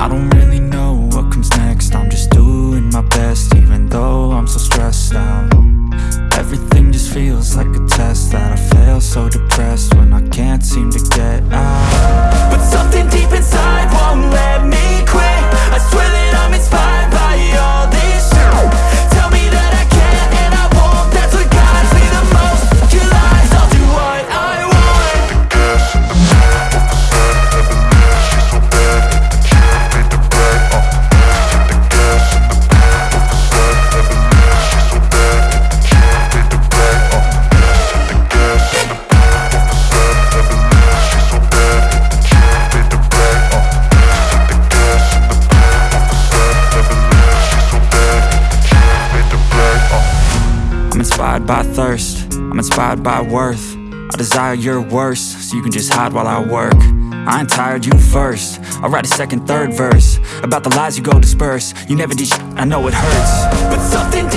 I don't really know what comes next. I'm just doing my best even though I'm so stressed out. Everything just feels like a test that I fail so depressed when I can't I'm inspired by thirst, I'm inspired by worth. I desire your worst, so you can just hide while I work. I ain't tired, you first. I'll write a second, third verse. About the lies you go disperse. You never did I know it hurts. But something